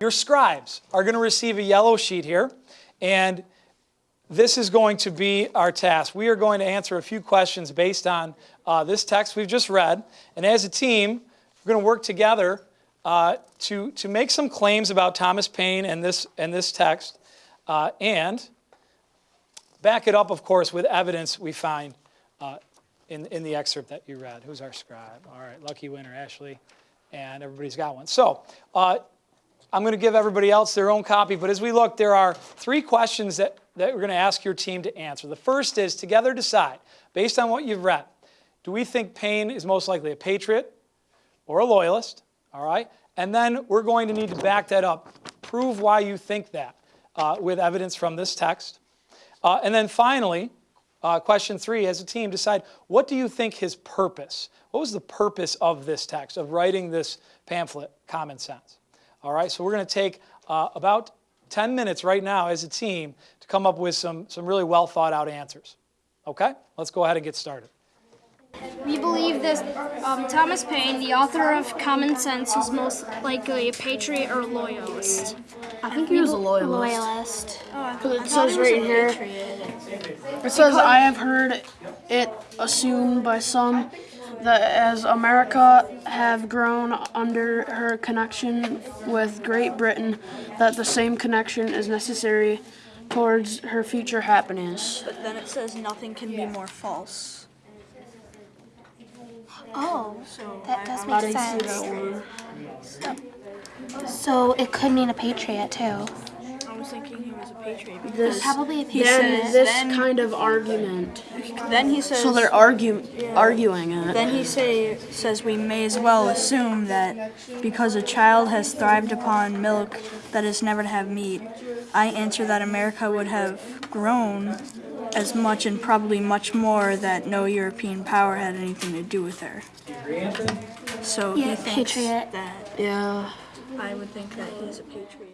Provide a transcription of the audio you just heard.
Your scribes are going to receive a yellow sheet here, and this is going to be our task. We are going to answer a few questions based on uh, this text we've just read, and as a team, we're going to work together uh, to, to make some claims about Thomas Paine and this, and this text, uh, and back it up, of course, with evidence we find uh, in, in the excerpt that you read. Who's our scribe? All right, lucky winner, Ashley. And everybody's got one. So uh, I'm going to give everybody else their own copy, but as we look, there are three questions that, that we're going to ask your team to answer. The first is, together decide, based on what you've read, do we think Paine is most likely a patriot or a loyalist? All right? And then we're going to need to back that up, prove why you think that uh, with evidence from this text. Uh, and then finally, uh, question three, as a team, decide what do you think his purpose? What was the purpose of this text, of writing this pamphlet, Common Sense? All right, so we're going to take uh, about 10 minutes right now as a team to come up with some, some really well thought out answers. Okay, let's go ahead and get started. We believe that um, Thomas Paine, the author of Common Sense, is most likely a patriot or loyalist. I think he was a loyalist. Loyalist. Because it says right here, it says, I have heard it assumed by some that as America have grown under her connection with Great Britain, that the same connection is necessary towards her future happiness. But then it says nothing can be more false. Oh, that does make you see that sense. one? So it could mean a patriot too. I was thinking he was a patriot This, Probably a patriot. says this then, kind of argument. then he says So they're argue, arguing it. then he say says we may as well assume that because a child has thrived upon milk that is never to have meat, I answer that America would have grown as much and probably much more that no European power had anything to do with her. So Yeah, he thinks patriot. that Yeah. I would think that he's a patriot.